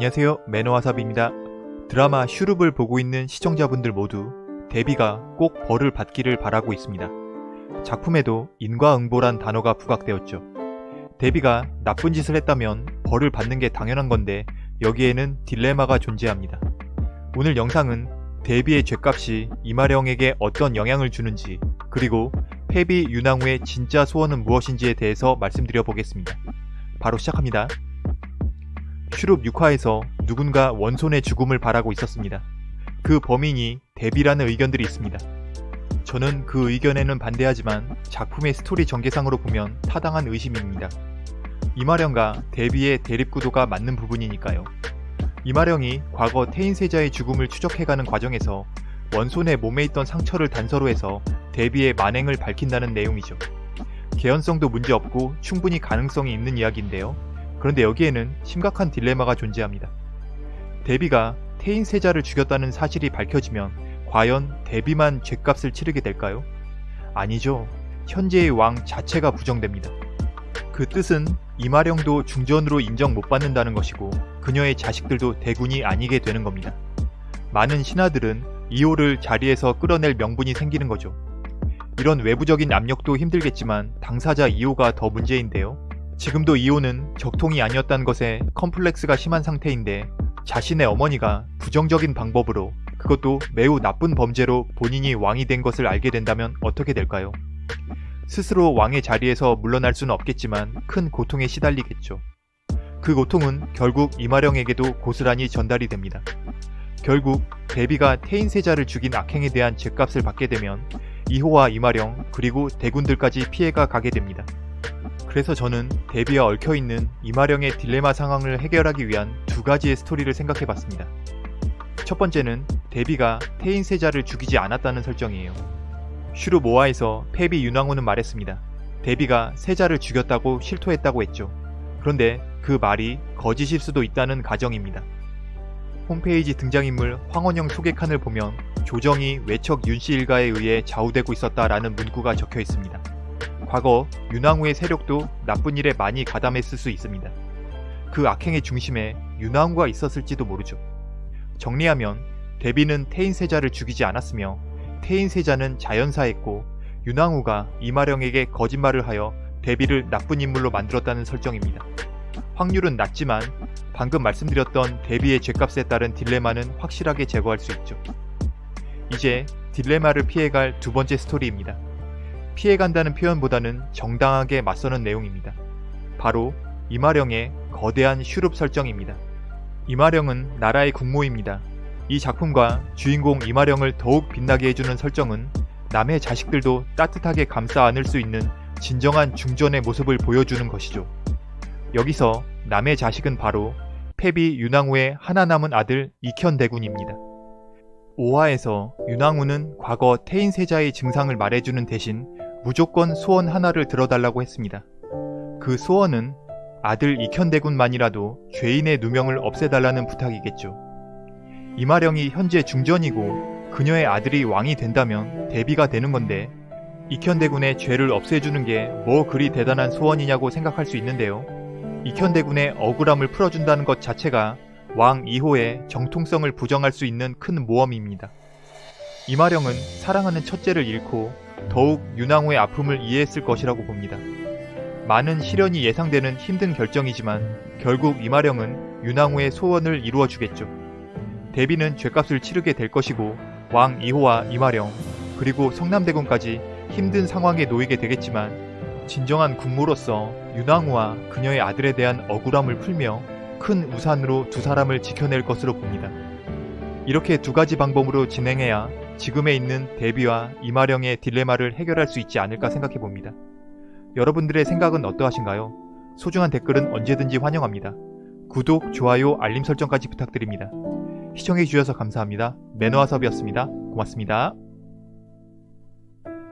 안녕하세요 매너와삽입니다. 드라마 슈룹을 보고 있는 시청자분들 모두 데비가 꼭 벌을 받기를 바라고 있습니다. 작품에도 인과응보란 단어가 부각되었죠. 데비가 나쁜 짓을 했다면 벌을 받는 게 당연한 건데 여기에는 딜레마가 존재합니다. 오늘 영상은 데비의 죄값이 이마령에게 어떤 영향을 주는지 그리고 페비 윤왕후의 진짜 소원은 무엇인지에 대해서 말씀드려 보겠습니다. 바로 시작합니다. 슈룹 6화에서 누군가 원손의 죽음을 바라고 있었습니다. 그 범인이 데비라는 의견들이 있습니다. 저는 그 의견에는 반대하지만 작품의 스토리 전개상으로 보면 타당한 의심입니다. 이마령과 데비의 대립구도가 맞는 부분이니까요. 이마령이 과거 태인세자의 죽음을 추적해가는 과정에서 원손의 몸에 있던 상처를 단서로 해서 데비의 만행을 밝힌다는 내용이죠. 개연성도 문제없고 충분히 가능성이 있는 이야기인데요. 그런데 여기에는 심각한 딜레마가 존재합니다. 데비가 태인 세자를 죽였다는 사실이 밝혀지면 과연 데비만 죄값을 치르게 될까요? 아니죠. 현재의 왕 자체가 부정됩니다. 그 뜻은 이마령도 중전으로 인정 못 받는다는 것이고 그녀의 자식들도 대군이 아니게 되는 겁니다. 많은 신하들은 이호를 자리에서 끌어낼 명분이 생기는 거죠. 이런 외부적인 압력도 힘들겠지만 당사자 이호가 더 문제인데요. 지금도 이호는 적통이 아니었다는 것에 컴플렉스가 심한 상태인데 자신의 어머니가 부정적인 방법으로 그것도 매우 나쁜 범죄로 본인이 왕이 된 것을 알게 된다면 어떻게 될까요? 스스로 왕의 자리에서 물러날 수는 없겠지만 큰 고통에 시달리겠죠. 그 고통은 결국 이마령에게도 고스란히 전달이 됩니다. 결국 대비가 태인세자를 죽인 악행에 대한 죄값을 받게 되면 이호와 임화령 그리고 대군들까지 피해가 가게 됩니다. 그래서 저는 대비와 얽혀있는 임화령의 딜레마 상황을 해결하기 위한 두 가지의 스토리를 생각해봤습니다. 첫 번째는 대비가 태인세자를 죽이지 않았다는 설정이에요. 슈룹 5화에서 폐비 윤왕후는 말했습니다. 대비가 세자를 죽였다고 실토했다고 했죠. 그런데 그 말이 거짓일 수도 있다는 가정입니다. 홈페이지 등장인물 황원영 소개칸을 보면 조정이 외척 윤씨 일가에 의해 좌우되고 있었다라는 문구가 적혀 있습니다. 과거 윤왕후의 세력도 나쁜 일에 많이 가담했을 수 있습니다. 그 악행의 중심에 윤왕후가 있었을지도 모르죠. 정리하면 데비는 태인세자를 죽이지 않았으며 태인세자는 자연사했고 윤왕후가 이마령에게 거짓말을 하여 데비를 나쁜 인물로 만들었다는 설정입니다. 확률은 낮지만 방금 말씀드렸던 대비의 죄값에 따른 딜레마는 확실하게 제거할 수 있죠. 이제 딜레마를 피해갈 두 번째 스토리입니다. 피해간다는 표현보다는 정당하게 맞서는 내용입니다. 바로 임화령의 거대한 슈룹 설정입니다. 임화령은 나라의 국모입니다. 이 작품과 주인공 임화령을 더욱 빛나게 해주는 설정은 남의 자식들도 따뜻하게 감싸 안을 수 있는 진정한 중전의 모습을 보여주는 것이죠. 여기서 남의 자식은 바로 페비 윤왕후의 하나 남은 아들 이현대군입니다. 5화에서 윤왕후는 과거 태인세자의 증상을 말해주는 대신 무조건 소원 하나를 들어달라고 했습니다. 그 소원은 아들 이현대군만이라도 죄인의 누명을 없애달라는 부탁이겠죠. 이마령이 현재 중전이고 그녀의 아들이 왕이 된다면 대비가 되는 건데 이현대군의 죄를 없애주는 게 뭐 그리 대단한 소원이냐고 생각할 수 있는데요. 이현대군의 억울함을 풀어준다는 것 자체가 왕 2호의 정통성을 부정할 수 있는 큰 모험입니다. 이마령은 사랑하는 첫째를 잃고 더욱 윤왕후의 아픔을 이해했을 것이라고 봅니다. 많은 시련이 예상되는 힘든 결정이지만 결국 이마령은 윤왕후의 소원을 이루어주겠죠. 데비는 죄값을 치르게 될 것이고 왕 2호와 이마령 그리고 성남대군까지 힘든 상황에 놓이게 되겠지만 진정한 국무로서 윤왕후와 그녀의 아들에 대한 억울함을 풀며 큰 우산으로 두 사람을 지켜낼 것으로 봅니다. 이렇게 두 가지 방법으로 진행해야 지금에 있는 데비와 이마령의 딜레마를 해결할 수 있지 않을까 생각해 봅니다. 여러분들의 생각은 어떠하신가요? 소중한 댓글은 언제든지 환영합니다. 구독, 좋아요, 알림 설정까지 부탁드립니다. 시청해주셔서 감사합니다. 매너와섭이었습니다. 고맙습니다.